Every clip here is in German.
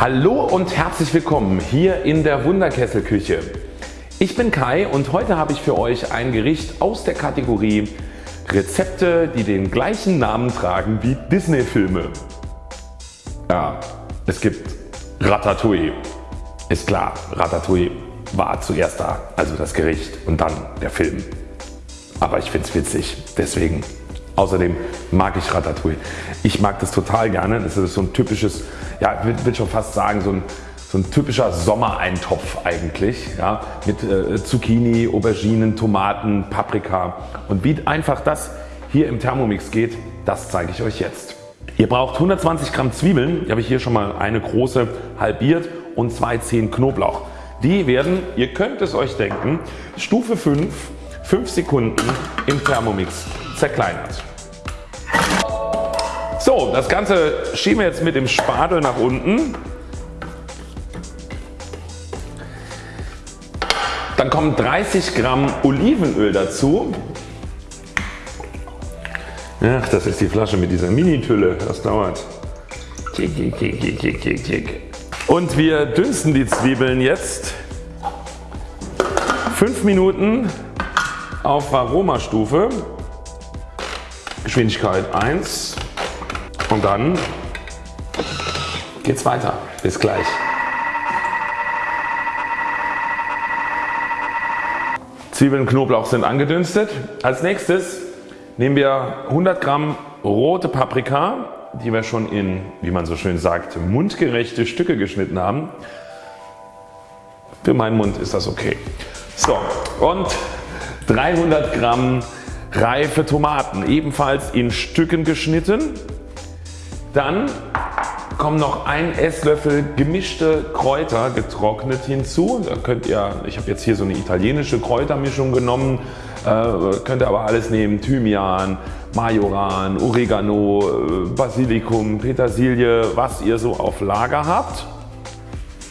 Hallo und herzlich willkommen hier in der Wunderkesselküche. Ich bin Kai und heute habe ich für euch ein Gericht aus der Kategorie Rezepte die den gleichen Namen tragen wie Disney Filme. Ja, es gibt Ratatouille. Ist klar, Ratatouille war zuerst da, also das Gericht und dann der Film. Aber ich finde es witzig, deswegen. Außerdem mag ich Ratatouille. Ich mag das total gerne. Das ist so ein typisches, ja ich will schon fast sagen so ein, so ein typischer Sommereintopf eigentlich. Ja, mit äh, Zucchini, Auberginen, Tomaten, Paprika. Und wie einfach das hier im Thermomix geht, das zeige ich euch jetzt. Ihr braucht 120 Gramm Zwiebeln, die habe ich hier schon mal eine große halbiert und zwei Zehen Knoblauch. Die werden, ihr könnt es euch denken, Stufe 5, 5 Sekunden im Thermomix zerkleinert. So, das Ganze schieben wir jetzt mit dem Spatel nach unten. Dann kommen 30 Gramm Olivenöl dazu. Ach, das ist die Flasche mit dieser Mini-Tülle. Das dauert. Und wir dünsten die Zwiebeln jetzt 5 Minuten auf Aromastufe. Geschwindigkeit 1 und dann geht's weiter. Bis gleich. Zwiebeln und Knoblauch sind angedünstet. Als nächstes nehmen wir 100 Gramm rote Paprika, die wir schon in, wie man so schön sagt, mundgerechte Stücke geschnitten haben. Für meinen Mund ist das okay. So und 300 Gramm reife Tomaten, ebenfalls in Stücken geschnitten. Dann kommen noch ein Esslöffel gemischte Kräuter getrocknet hinzu. Da könnt ihr, ich habe jetzt hier so eine italienische Kräutermischung genommen, äh, könnt ihr aber alles nehmen. Thymian, Majoran, Oregano, äh, Basilikum, Petersilie, was ihr so auf Lager habt.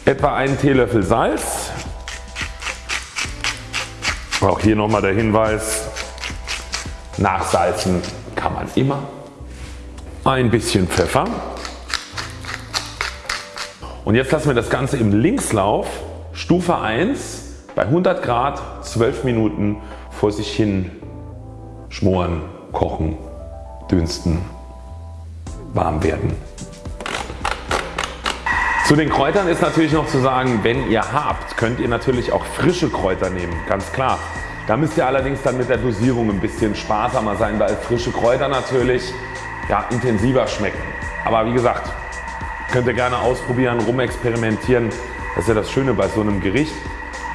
Etwa einen Teelöffel Salz. Auch hier nochmal der Hinweis, nachsalzen kann man immer ein bisschen Pfeffer und jetzt lassen wir das Ganze im Linkslauf Stufe 1 bei 100 Grad 12 Minuten vor sich hin schmoren, kochen, dünsten, warm werden. Zu den Kräutern ist natürlich noch zu sagen, wenn ihr habt, könnt ihr natürlich auch frische Kräuter nehmen, ganz klar. Da müsst ihr allerdings dann mit der Dosierung ein bisschen sparsamer sein, weil frische Kräuter natürlich ja, intensiver schmecken. Aber wie gesagt, könnt ihr gerne ausprobieren, rumexperimentieren. Das ist ja das Schöne bei so einem Gericht.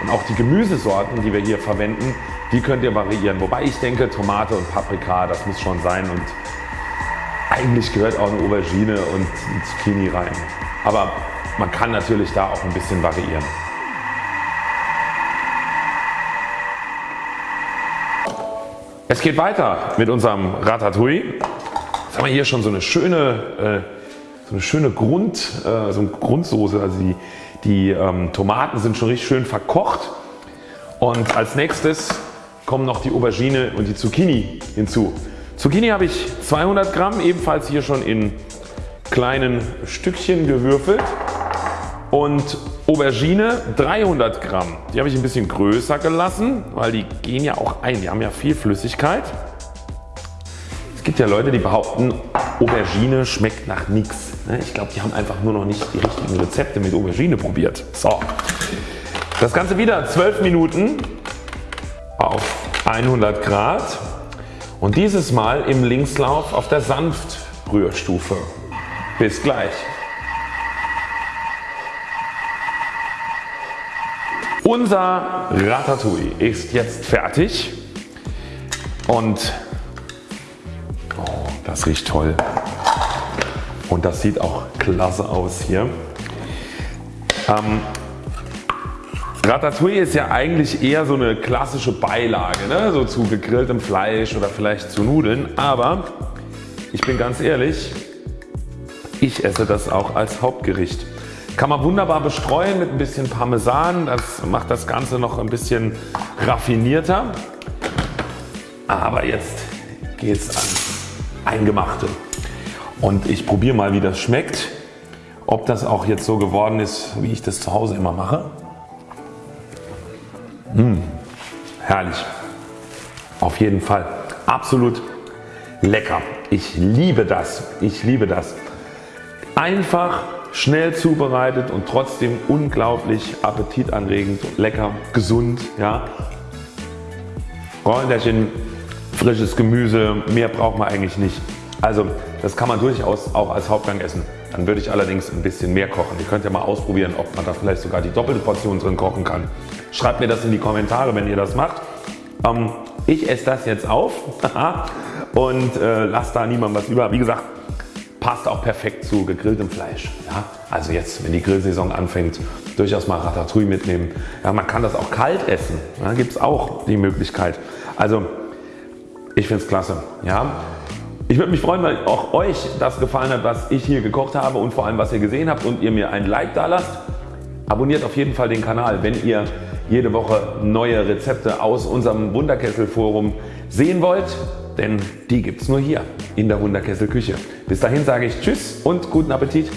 Und auch die Gemüsesorten, die wir hier verwenden, die könnt ihr variieren. Wobei ich denke, Tomate und Paprika, das muss schon sein. Und eigentlich gehört auch eine Aubergine und ein Zucchini rein. Aber man kann natürlich da auch ein bisschen variieren. Es geht weiter mit unserem Ratatouille. Jetzt haben wir hier schon so eine schöne, äh, so eine schöne Grund, äh, so eine Grundsoße. Also die, die ähm, Tomaten sind schon richtig schön verkocht. Und als nächstes kommen noch die Aubergine und die Zucchini hinzu. Zucchini habe ich 200 Gramm, ebenfalls hier schon in kleinen Stückchen gewürfelt. Und Aubergine 300 Gramm. Die habe ich ein bisschen größer gelassen, weil die gehen ja auch ein. Die haben ja viel Flüssigkeit. Es gibt ja Leute die behaupten Aubergine schmeckt nach nichts. Ne? Ich glaube die haben einfach nur noch nicht die richtigen Rezepte mit Aubergine probiert. So. Das Ganze wieder 12 Minuten auf 100 Grad und dieses Mal im Linkslauf auf der Sanftrührstufe. Bis gleich. Unser Ratatouille ist jetzt fertig und das riecht toll und das sieht auch klasse aus hier. Ähm, Ratatouille ist ja eigentlich eher so eine klassische Beilage, ne? so zu gegrilltem Fleisch oder vielleicht zu Nudeln, aber ich bin ganz ehrlich, ich esse das auch als Hauptgericht. Kann man wunderbar bestreuen mit ein bisschen Parmesan, das macht das Ganze noch ein bisschen raffinierter. Aber jetzt geht es an Eingemachte. Und ich probiere mal wie das schmeckt. ob das auch jetzt so geworden ist wie ich das zu Hause immer mache. Mmh, herrlich. Auf jeden Fall. Absolut lecker. Ich liebe das. Ich liebe das. Einfach, schnell zubereitet und trotzdem unglaublich appetitanregend, lecker, gesund. Ja. Räucherchen, frisches Gemüse, mehr braucht man eigentlich nicht. Also das kann man durchaus auch als Hauptgang essen. Dann würde ich allerdings ein bisschen mehr kochen. Ihr könnt ja mal ausprobieren ob man da vielleicht sogar die doppelte Portion drin kochen kann. Schreibt mir das in die Kommentare wenn ihr das macht. Ähm, ich esse das jetzt auf und äh, lasst da niemandem was über. Wie gesagt passt auch perfekt zu gegrilltem Fleisch. Ja? Also jetzt wenn die Grillsaison anfängt durchaus mal Ratatouille mitnehmen. Ja, man kann das auch kalt essen. Da gibt es auch die Möglichkeit. Also ich finde es klasse. Ja? Ich würde mich freuen wenn auch Euch das gefallen hat was ich hier gekocht habe und vor allem was ihr gesehen habt und ihr mir ein Like da lasst. Abonniert auf jeden Fall den Kanal wenn ihr jede Woche neue Rezepte aus unserem Wunderkessel Forum sehen wollt, denn die gibt es nur hier in der Wunderkessel Küche. Bis dahin sage ich Tschüss und guten Appetit.